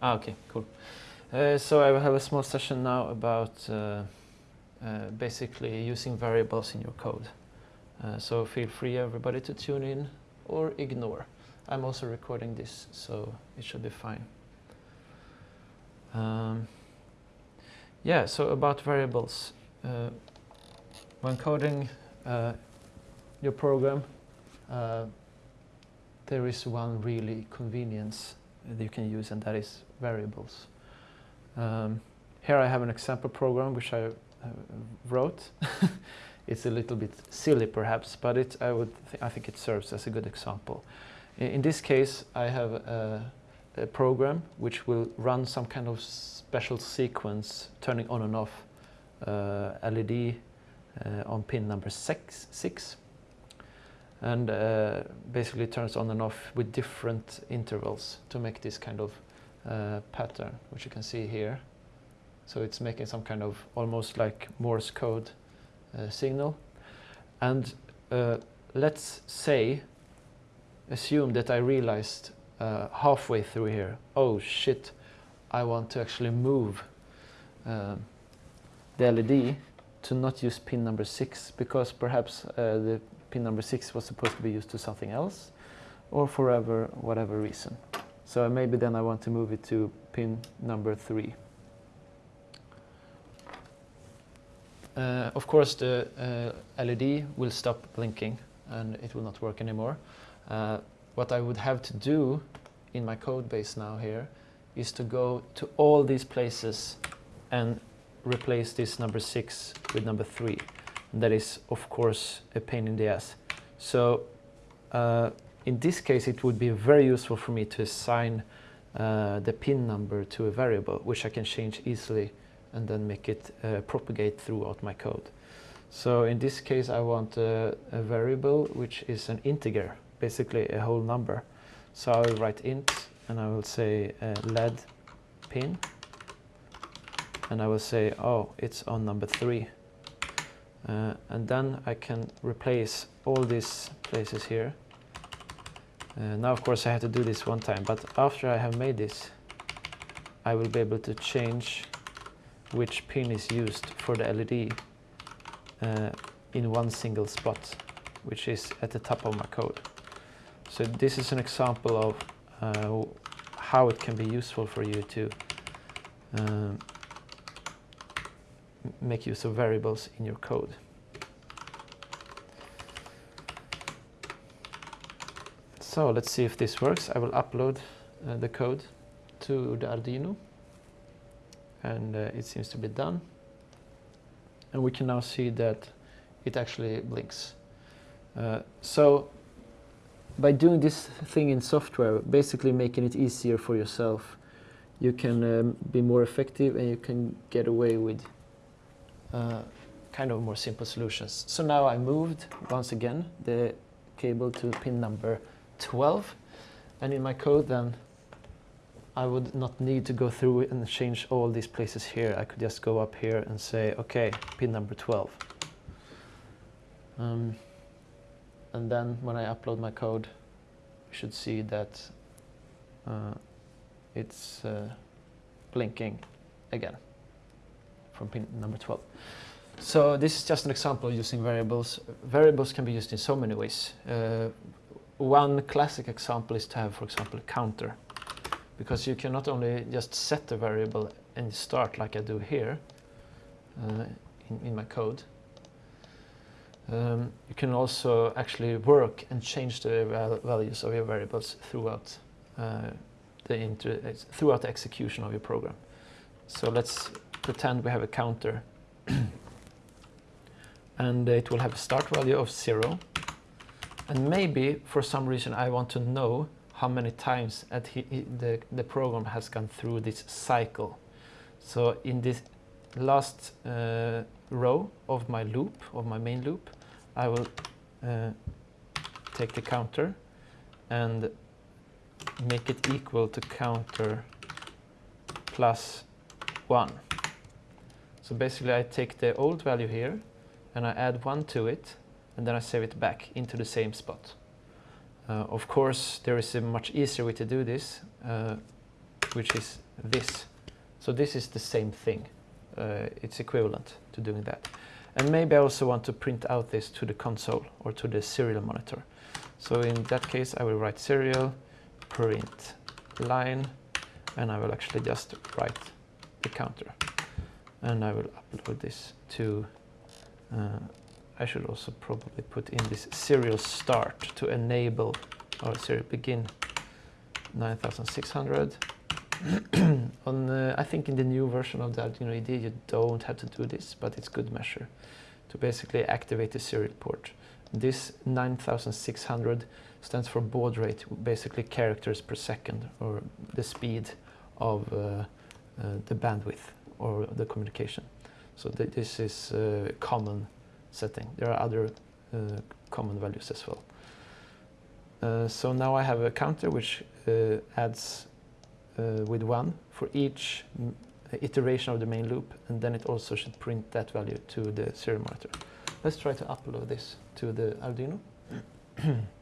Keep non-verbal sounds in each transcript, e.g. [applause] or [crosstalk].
Ah, okay, cool. Uh, so I will have a small session now about uh, uh, basically using variables in your code. Uh, so feel free everybody to tune in or ignore. I'm also recording this, so it should be fine. Um, yeah, so about variables. Uh, when coding uh, your program, there is one really convenience that you can use and that is variables. Um, here I have an example program which I uh, wrote. [laughs] it's a little bit silly perhaps, but it, I, would th I think it serves as a good example. In, in this case I have a, a, program which will run some kind of special sequence turning on and off uh, LED uh, on pin number six, six and uh, basically turns on and off with different intervals to make this kind of uh, pattern, which you can see here. So it's making some kind of almost like Morse code uh, signal. And uh, let's say, assume that I realized uh, halfway through here, oh shit, I want to actually move um, the LED to not use pin number six because perhaps uh, the pin number six was supposed to be used to something else or forever whatever reason. So maybe then I want to move it to pin number three. Uh, of course the uh, LED will stop blinking and it will not work anymore. Uh, what I would have to do in my code base now here is to go to all these places and replace this number 6 with number 3. That is, of course, a pain in the ass. So uh, in this case, it would be very useful for me to assign uh, the pin number to a variable, which I can change easily and then make it uh, propagate throughout my code. So in this case, I want a, a variable which is an integer, basically a whole number. So I will write int and I will say uh, LED pin and I will say, oh, it's on number three. Uh, and then I can replace all these places here. Uh, now, of course, I have to do this one time, but after I have made this, I will be able to change which pin is used for the LED uh, in one single spot, which is at the top of my code. So this is an example of uh, how it can be useful for you to um, make use of variables in your code. So let's see if this works. I will upload uh, the code to the Arduino and uh, it seems to be done. And we can now see that it actually blinks. Uh, so by doing this thing in software, basically making it easier for yourself, you can um, be more effective and you can get away with uh, kind of more simple solutions. So now I moved once again the cable to pin number 12 and in my code then I would not need to go through and change all these places here. I could just go up here and say, okay, pin number 12. Um, and then when I upload my code, you should see that uh, it's uh, blinking again from pin number 12. So this is just an example using variables. Variables can be used in so many ways. Uh, one classic example is to have, for example, a counter because you can not only just set a variable and start like I do here uh, in, in, my code, um, you can also actually work and change the val values of your variables throughout uh, the throughout the execution of your program. So let's pretend we have a counter [clears throat] and it will have a start value of zero and maybe for some reason I want to know how many times he, he, the, the program has gone through this cycle. So in this last uh, row of my loop, of my main loop, I will uh, take the counter and make it equal to counter plus 1. So basically I take the old value here and I add 1 to it and then I save it back into the same spot. Uh, of course, there is a much easier way to do this. Uh, which is this. So this is the same thing. Uh, it's equivalent to doing that. And maybe I also want to print out this to the console or to the serial monitor. So in that case, I will write serial print line, and I will actually just write the counter. And I will upload this to, uh, I should also probably put in this serial start to enable or serial begin 9600. [clears throat] On, I think in the new version of the Arduino IDE you don't have to do this, but it's good measure to basically activate the serial port. This 9600 stands for baud rate, basically characters per second, or the speed of uh, uh, the bandwidth or the communication. So th this is a common setting. There are other uh, common values as well. Uh, so now I have a counter which uh, adds uh, with one for each iteration of the main loop and then it also should print that value to the serial monitor. Let's try to upload this to the Arduino. [clears throat]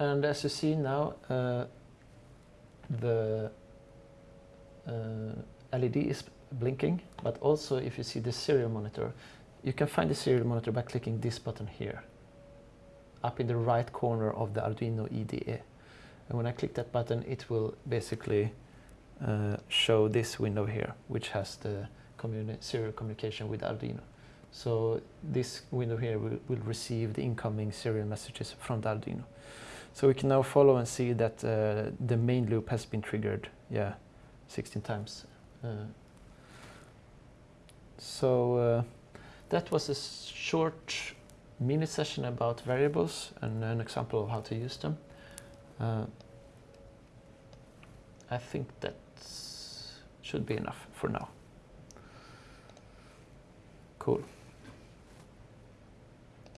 and as you see now uh, the uh, LED is blinking but also if you see the serial monitor you can find the serial monitor by clicking this button here up in the right corner of the Arduino IDE. And when I click that button, it will basically uh, show this window here, which has the communi serial communication with Arduino. So this window here will, will, receive the incoming serial messages from the Arduino. So we can now follow and see that uh, the main loop has been triggered, yeah, 16 times. Uh, so uh, that was a short mini session about variables and an example of how to use them. Uh, I think that should be enough for now. Cool.